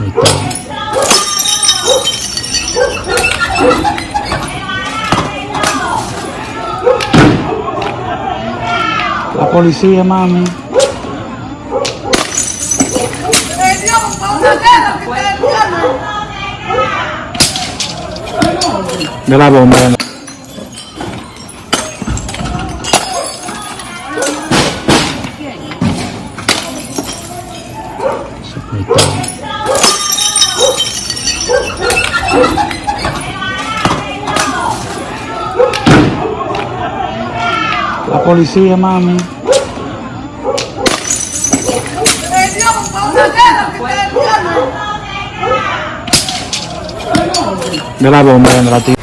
Hospital. La policía, mami. De la bomba. La policía, mami. De la bomba, de la tía.